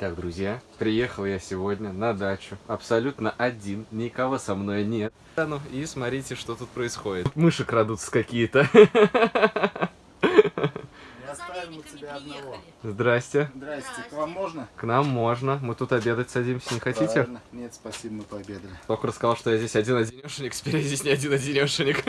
Итак, друзья, приехал я сегодня на дачу, абсолютно один, никого со мной нет. Ну, и смотрите, что тут происходит. Мыши крадутся какие-то. Здрасте. Здрасте, к вам можно? К нам можно. Мы тут обедать садимся, не хотите? Правильно. Нет, спасибо, мы пообедали. Только рассказал, что я здесь один-одинешенек, теперь я здесь не один-одинешенек.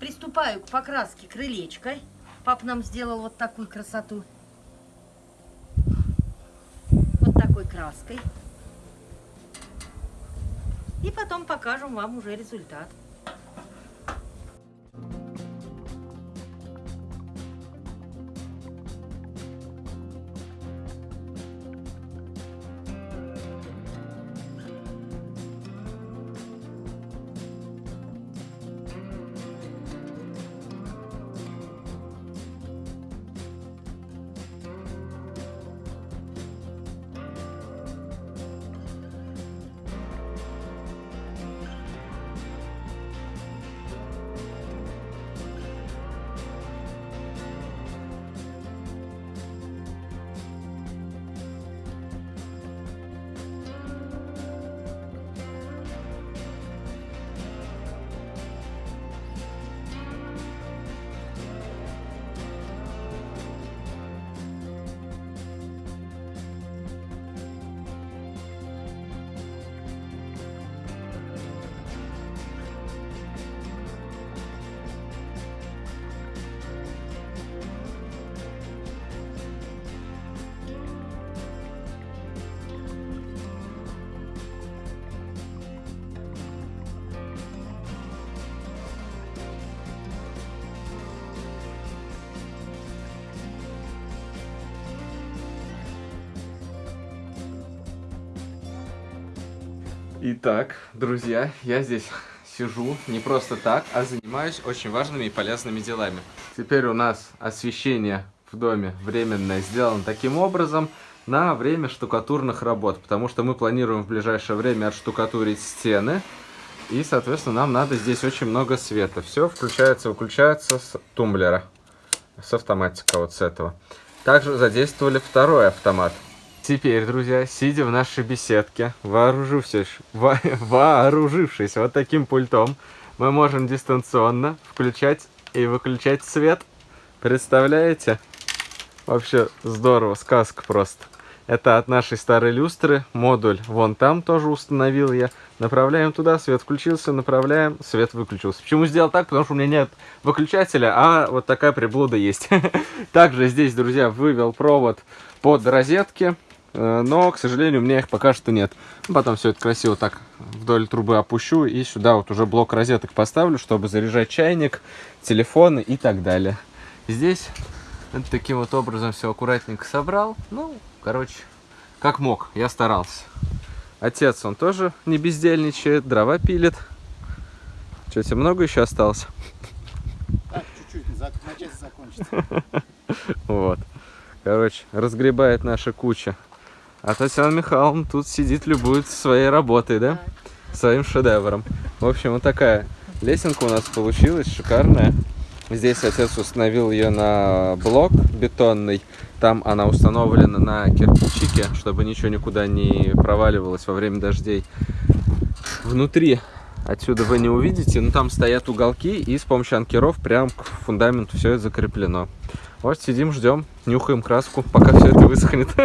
Приступаю к покраске крылечка. Папа нам сделал вот такую красоту. Вот такой краской. И потом покажем вам уже результат. Итак, друзья, я здесь сижу не просто так, а занимаюсь очень важными и полезными делами. Теперь у нас освещение в доме временное сделано таким образом на время штукатурных работ, потому что мы планируем в ближайшее время отштукатурить стены, и, соответственно, нам надо здесь очень много света. Все включается, выключается с тумблера, с автоматика вот с этого. Также задействовали второй автомат – Теперь, друзья, сидя в нашей беседке, вооружившись, во, вооружившись вот таким пультом, мы можем дистанционно включать и выключать свет. Представляете? Вообще здорово, сказка просто. Это от нашей старой люстры, модуль вон там тоже установил я. Направляем туда, свет включился, направляем, свет выключился. Почему сделал так? Потому что у меня нет выключателя, а вот такая приблуда есть. Также здесь, друзья, вывел провод под розетки. Э, но, к сожалению, у меня их пока что нет. Потом все это красиво так вдоль трубы опущу и сюда вот уже блок розеток поставлю, чтобы заряжать чайник, телефоны и так далее. Здесь вот таким вот образом все аккуратненько собрал. Ну, короче, как мог, я старался. Отец, он тоже не бездельничает, дрова пилит. Что, тебе много еще осталось? Так, чуть-чуть, на часть закончится. Вот. Короче, разгребает наша куча а Татьяна Михайловна тут сидит, любует своей работой, да? Своим шедевром. В общем, вот такая лесенка у нас получилась, шикарная. Здесь отец установил ее на блок бетонный. Там она установлена на кирпичике, чтобы ничего никуда не проваливалось во время дождей. Внутри отсюда вы не увидите, но там стоят уголки, и с помощью анкеров прям к фундаменту все это закреплено. Вот сидим, ждем, нюхаем краску, пока все это высохнет.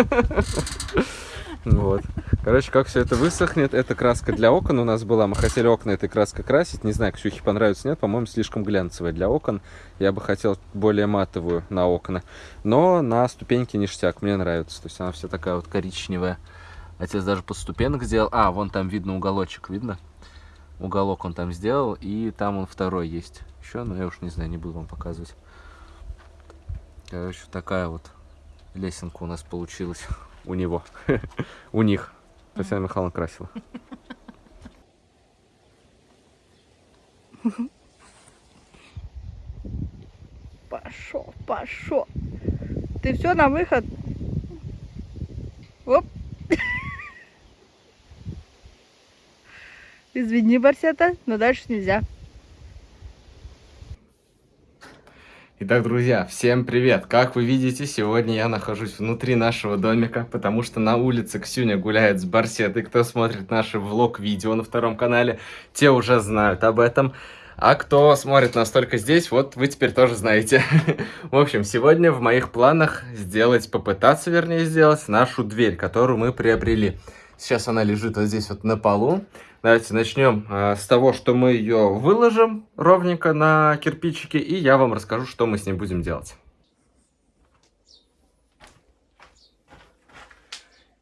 Вот. Короче, как все это высохнет, это краска для окон у нас была. Мы хотели окна этой краской красить. Не знаю, Ксюхе понравится, нет. По-моему, слишком глянцевая для окон. Я бы хотел более матовую на окна. Но на ступеньке ништяк, мне нравится. То есть она вся такая вот коричневая. Отец даже под ступенок сделал. А, вон там видно уголочек, видно? Уголок он там сделал, и там он второй есть. Еще, но я уж не знаю, не буду вам показывать. Короче, такая вот лесенка у нас получилась у него, у них. Татьяна Михайловна красила. Пошел, пошел. Ты все на выход. Оп. Извини, Барсета, но дальше нельзя. Итак, друзья, всем привет! Как вы видите, сегодня я нахожусь внутри нашего домика, потому что на улице Ксюня гуляет с барсетой. Кто смотрит наши влог-видео на втором канале, те уже знают об этом. А кто смотрит нас только здесь, вот вы теперь тоже знаете. В общем, сегодня в моих планах сделать, попытаться, вернее, сделать нашу дверь, которую мы приобрели. Сейчас она лежит вот здесь вот на полу. Давайте начнем э, с того, что мы ее выложим ровненько на кирпичики, и я вам расскажу, что мы с ней будем делать.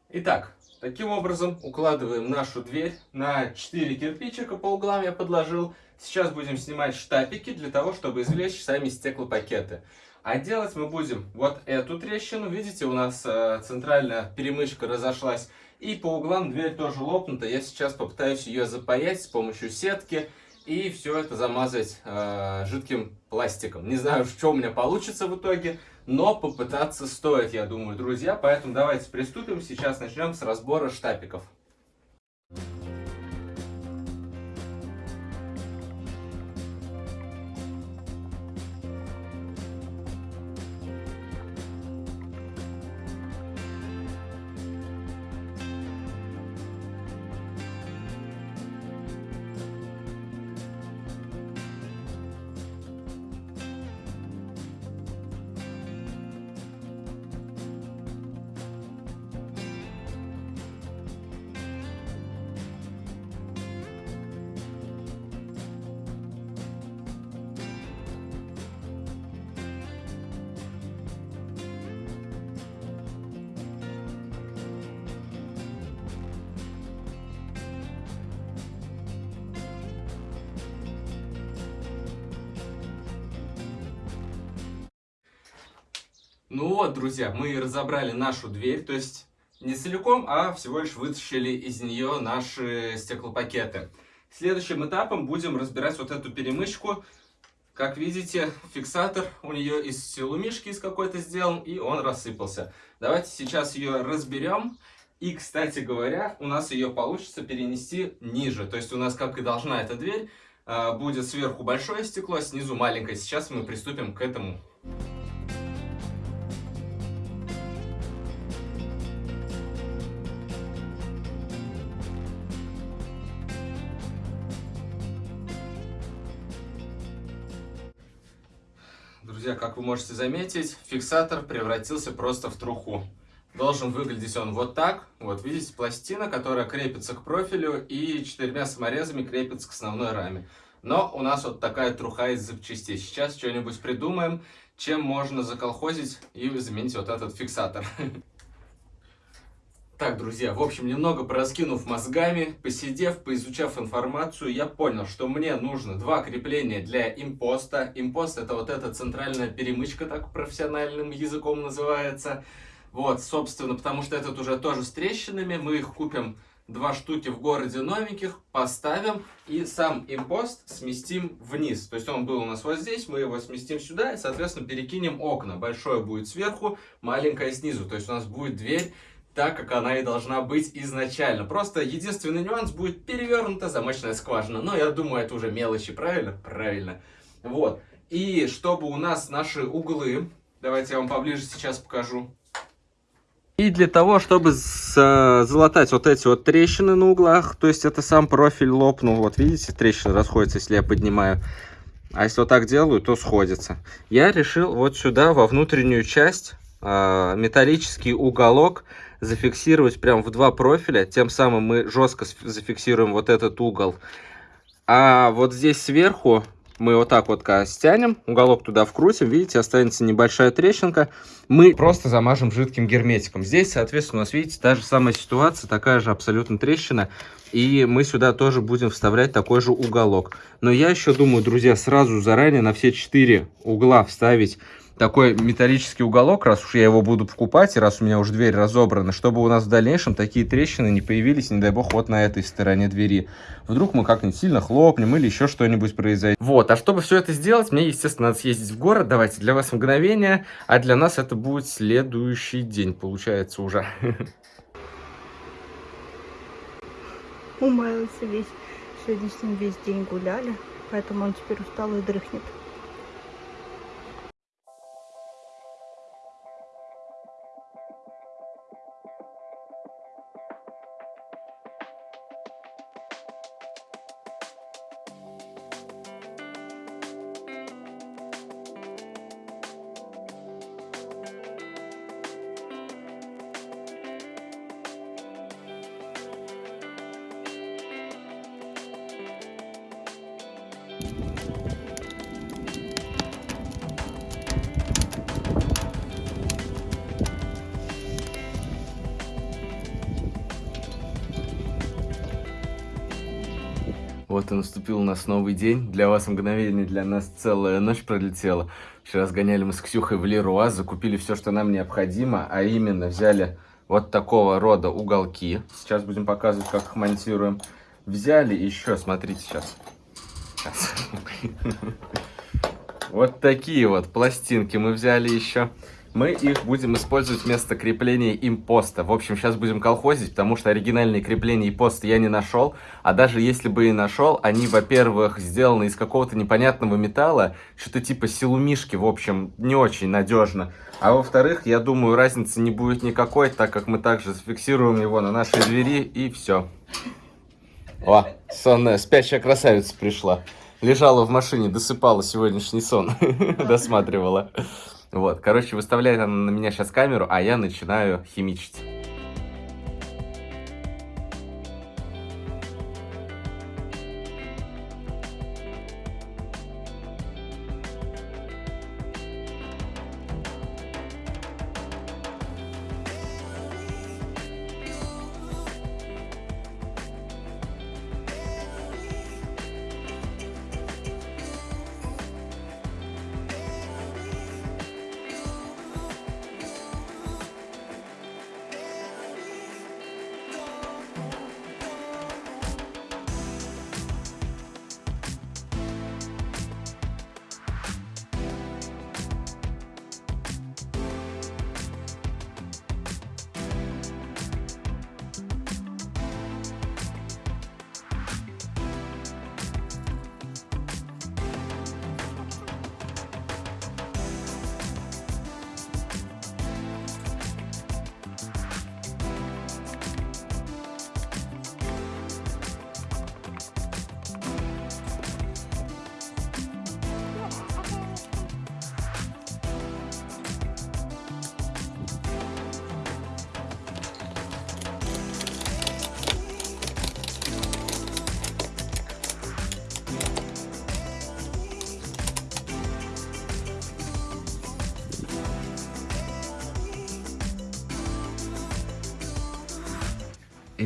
Итак, таким образом укладываем нашу дверь на 4 кирпичика по углам я подложил. Сейчас будем снимать штапики для того, чтобы извлечь сами стеклопакеты. А делать мы будем вот эту трещину. Видите, у нас э, центральная перемычка разошлась. И по углам дверь тоже лопнута. Я сейчас попытаюсь ее запаять с помощью сетки. И все это замазать э, жидким пластиком. Не знаю, что у меня получится в итоге. Но попытаться стоит, я думаю, друзья. Поэтому давайте приступим. Сейчас начнем с разбора штапиков. Ну вот, друзья, мы разобрали нашу дверь, то есть не целиком, а всего лишь вытащили из нее наши стеклопакеты. Следующим этапом будем разбирать вот эту перемычку. Как видите, фиксатор у нее из силумишки из какой-то сделан, и он рассыпался. Давайте сейчас ее разберем. И, кстати говоря, у нас ее получится перенести ниже. То есть у нас, как и должна эта дверь, а, будет сверху большое стекло, снизу маленькое. Сейчас мы приступим к этому. Друзья, как вы можете заметить, фиксатор превратился просто в труху. Должен выглядеть он вот так. Вот видите, пластина, которая крепится к профилю и четырьмя саморезами крепится к основной раме. Но у нас вот такая труха из запчастей. Сейчас что-нибудь придумаем, чем можно заколхозить и заменить вот этот фиксатор. Так, друзья, в общем, немного пораскинув мозгами, посидев, поизучав информацию, я понял, что мне нужно два крепления для импоста. Импост это вот эта центральная перемычка, так профессиональным языком называется. Вот, собственно, потому что этот уже тоже с трещинами, мы их купим два штуки в городе новеньких, поставим и сам импост сместим вниз. То есть он был у нас вот здесь, мы его сместим сюда и, соответственно, перекинем окна. Большое будет сверху, маленькое снизу. То есть у нас будет дверь так, как она и должна быть изначально. Просто единственный нюанс будет перевернута замочная скважина. Но я думаю, это уже мелочи, правильно? Правильно. Вот. И чтобы у нас наши углы, давайте я вам поближе сейчас покажу. И для того, чтобы залатать вот эти вот трещины на углах, то есть это сам профиль лопнул, вот видите, трещины расходятся, если я поднимаю. А если вот так делаю, то сходится. Я решил вот сюда, во внутреннюю часть, а, металлический уголок зафиксировать прям в два профиля. Тем самым мы жестко зафиксируем вот этот угол. А вот здесь сверху мы вот так вот стянем, уголок туда вкрутим, видите, останется небольшая трещинка. Мы просто замажем жидким герметиком. Здесь, соответственно, у нас, видите, та же самая ситуация, такая же абсолютно трещина. И мы сюда тоже будем вставлять такой же уголок. Но я еще думаю, друзья, сразу заранее на все четыре угла вставить такой металлический уголок, раз уж я его буду покупать, и раз у меня уже дверь разобрана, чтобы у нас в дальнейшем такие трещины не появились, не дай бог, вот на этой стороне двери. Вдруг мы как-нибудь сильно хлопнем или еще что-нибудь произойдет. Вот, а чтобы все это сделать, мне, естественно, надо съездить в город. Давайте, для вас мгновение, а для нас это будет следующий день, получается уже. Умаялся весь. Сегодня с ним весь день гуляли, поэтому он теперь устал и дрыхнет. Вот и наступил у нас новый день. Для вас мгновение, для нас целая ночь пролетела. Вчера сгоняли мы с Ксюхой в Леруа, закупили все, что нам необходимо, а именно взяли вот такого рода уголки. Сейчас будем показывать, как их монтируем. Взяли еще, смотрите сейчас. Сейчас. Вот такие вот пластинки мы взяли еще. Мы их будем использовать вместо крепления импоста. В общем, сейчас будем колхозить, потому что оригинальные крепления импоста я не нашел. А даже если бы и нашел, они, во-первых, сделаны из какого-то непонятного металла, что-то типа силумишки, в общем, не очень надежно. А во-вторых, я думаю, разницы не будет никакой, так как мы также зафиксируем его на нашей двери и все. О, сонная спящая красавица пришла. Лежала в машине, досыпала сегодняшний сон, досматривала. Вот, короче, выставляет она на меня сейчас камеру, а я начинаю химичить.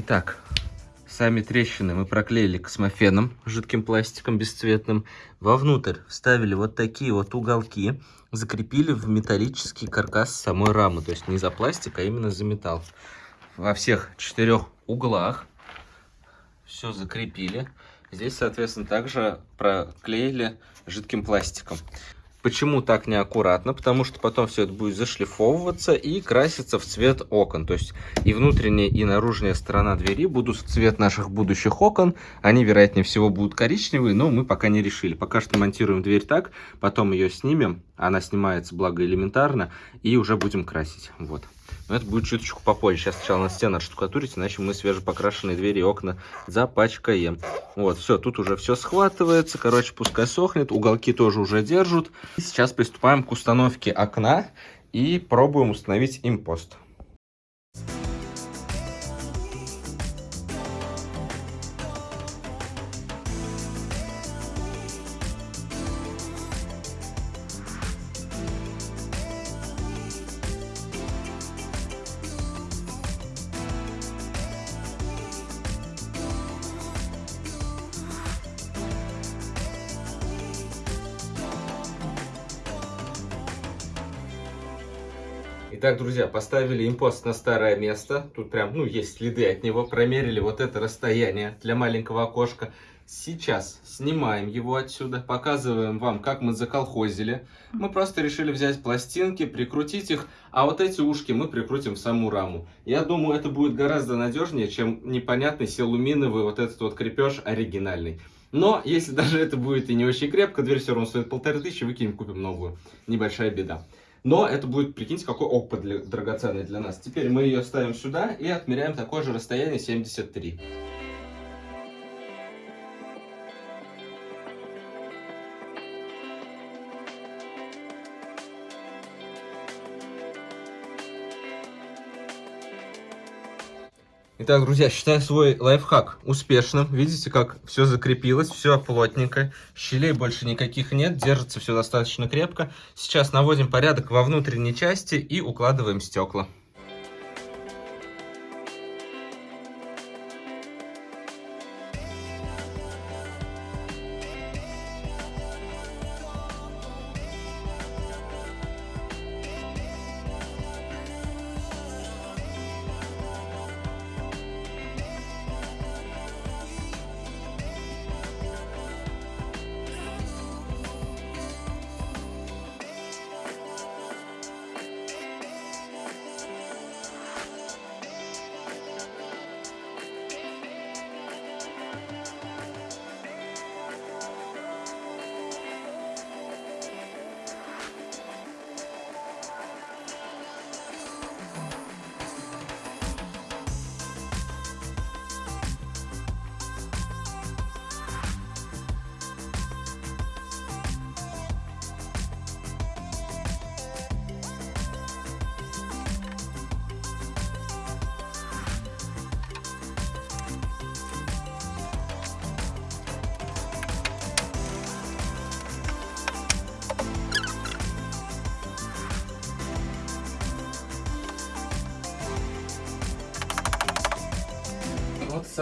Итак, сами трещины мы проклеили космофеном, жидким пластиком бесцветным. Вовнутрь вставили вот такие вот уголки, закрепили в металлический каркас самой рамы. То есть не за пластик, а именно за металл. Во всех четырех углах все закрепили. Здесь, соответственно, также проклеили жидким пластиком. Почему так неаккуратно? Потому что потом все это будет зашлифовываться и краситься в цвет окон. То есть и внутренняя, и наружная сторона двери будут в цвет наших будущих окон. Они, вероятнее всего, будут коричневые, но мы пока не решили. Пока что монтируем дверь так, потом ее снимем. Она снимается, благо, элементарно, и уже будем красить. Вот. Но это будет чуточку попозже. Сейчас сначала на стену отштукатурить, иначе мы свежепокрашенные двери и окна запачкаем. Вот, все, тут уже все схватывается. Короче, пускай сохнет. Уголки тоже уже держат. И сейчас приступаем к установке окна и пробуем установить импост. Итак, друзья, поставили импост на старое место. Тут прям, ну, есть следы от него. Промерили вот это расстояние для маленького окошка. Сейчас снимаем его отсюда, показываем вам, как мы заколхозили. Мы просто решили взять пластинки, прикрутить их, а вот эти ушки мы прикрутим в саму раму. Я думаю, это будет гораздо надежнее, чем непонятный силуминовый вот этот вот крепеж оригинальный. Но, если даже это будет и не очень крепко, дверь все равно стоит полторы тысячи, выкинем, купим новую. Небольшая беда. Но это будет, прикиньте, какой опыт для, драгоценный для нас. Теперь мы ее ставим сюда и отмеряем такое же расстояние 73. Итак, друзья, считаю свой лайфхак успешным. Видите, как все закрепилось, все плотненько. Щелей больше никаких нет, держится все достаточно крепко. Сейчас наводим порядок во внутренней части и укладываем стекла.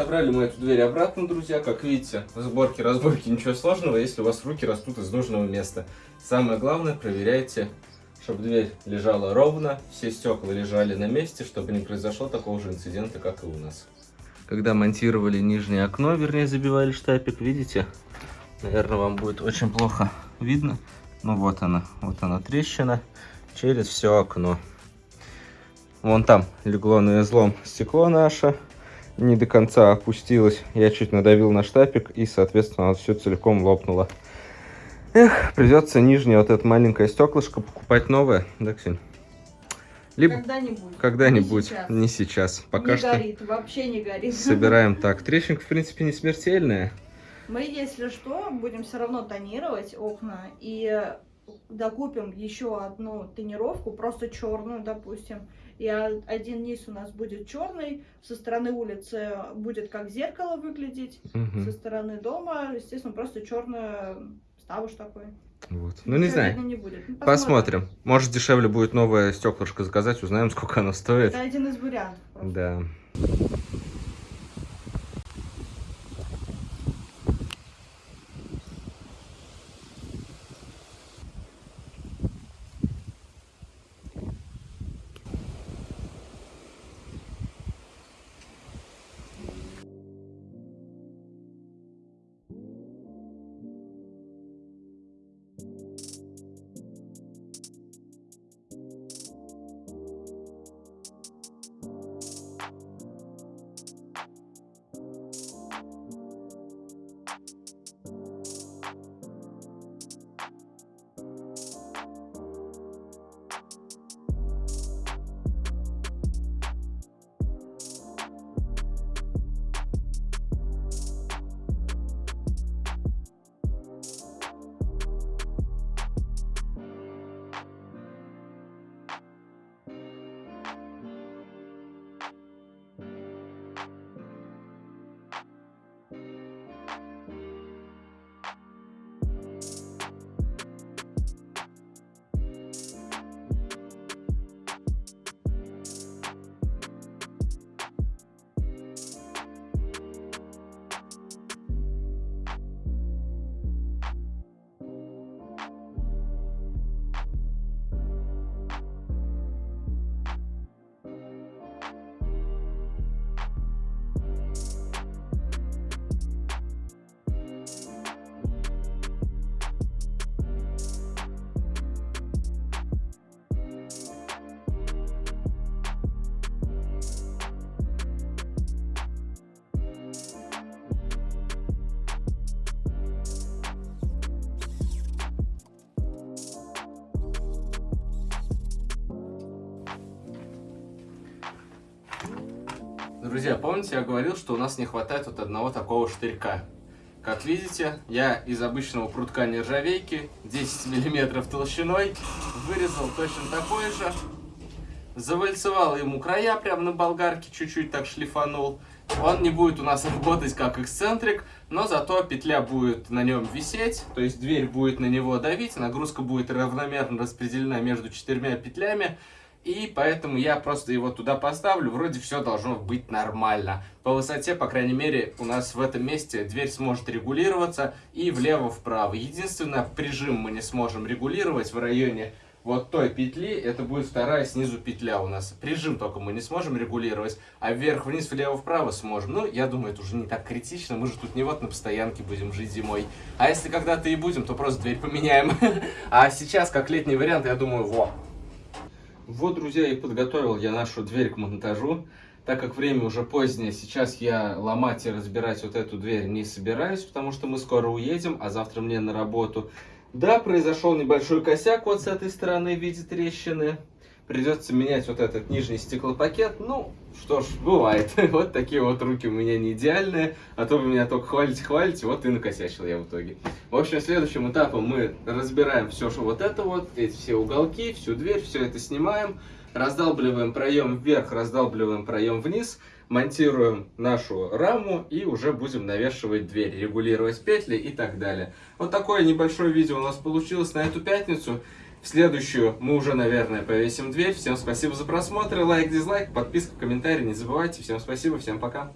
Вот и собрали мы эту дверь обратно, друзья. Как видите, сборки, разборки, ничего сложного, если у вас руки растут из нужного места. Самое главное, проверяйте, чтобы дверь лежала ровно, все стекла лежали на месте, чтобы не произошло такого же инцидента, как и у нас. Когда монтировали нижнее окно, вернее забивали штапик, видите? Наверное, вам будет очень плохо видно. Ну вот она, вот она трещина через все окно. Вон там легло на излом стекло наше не до конца опустилась. Я чуть надавил на штапик и, соответственно, все целиком лопнуло. Эх, придется нижнее вот это маленькое стеклышко покупать новое, да? Либо Когда-нибудь. когда-нибудь, Не сейчас. не сейчас. Пока не что горит, вообще не горит. собираем так. Трещинка, в принципе, не смертельная. Мы, если что, будем все равно тонировать окна и докупим еще одну тонировку, просто черную, допустим. И один низ у нас будет черный, со стороны улицы будет как зеркало выглядеть, Мгм. со стороны дома, естественно, просто черный ставыш такой. Вот. Ну, не знаю. не будет. Ну, Посмотрим. Может, дешевле будет новое стеклышко заказать, узнаем, сколько оно стоит. Это один из вариантов. просто. Да. Друзья, помните, я говорил, что у нас не хватает вот одного такого штырька. Как видите, я из обычного прутка нержавейки 10 миллиметров толщиной вырезал точно такой же. завальцевал ему края прямо на болгарке, чуть-чуть так шлифанул. Он не будет у нас работать как эксцентрик, но зато петля будет на нем висеть, то есть дверь будет на него давить, нагрузка будет равномерно распределена между четырьмя петлями, и поэтому я просто его туда поставлю, вроде все должно быть нормально. По высоте, по крайней мере, у нас в этом месте дверь сможет регулироваться и влево-вправо. Единственное, прижим мы не сможем регулировать в районе вот той петли, это будет вторая снизу петля у нас. Прижим только мы не сможем регулировать, а вверх-вниз, влево-вправо сможем. Ну, я думаю, это уже не так критично, мы же тут не вот на постоянке будем жить зимой. А если когда-то и будем, то просто дверь поменяем. А сейчас, как летний вариант, я думаю, во, вот, друзья, и подготовил я нашу дверь к монтажу. Так как время уже позднее, сейчас я ломать и разбирать вот эту дверь не собираюсь, потому что мы скоро уедем, а завтра мне на работу. Да, произошел небольшой косяк вот с этой стороны в виде трещины. Придется менять вот этот нижний стеклопакет. Ну, что ж, бывает. Вот такие вот руки у меня не идеальные. А то вы меня только хвалите, хвалите. Вот и накосячил я в итоге. В общем, следующим этапом мы разбираем все, что вот это вот, эти все уголки, всю дверь, все это снимаем. Раздалбливаем проем вверх, раздалбливаем проем вниз. Монтируем нашу раму и уже будем навешивать дверь, регулировать петли и так далее. Вот такое небольшое видео у нас получилось на эту пятницу. Следующую мы уже, наверное, повесим дверь. Всем спасибо за просмотр, лайк, дизлайк, подписка, комментарий. Не забывайте. Всем спасибо, всем пока.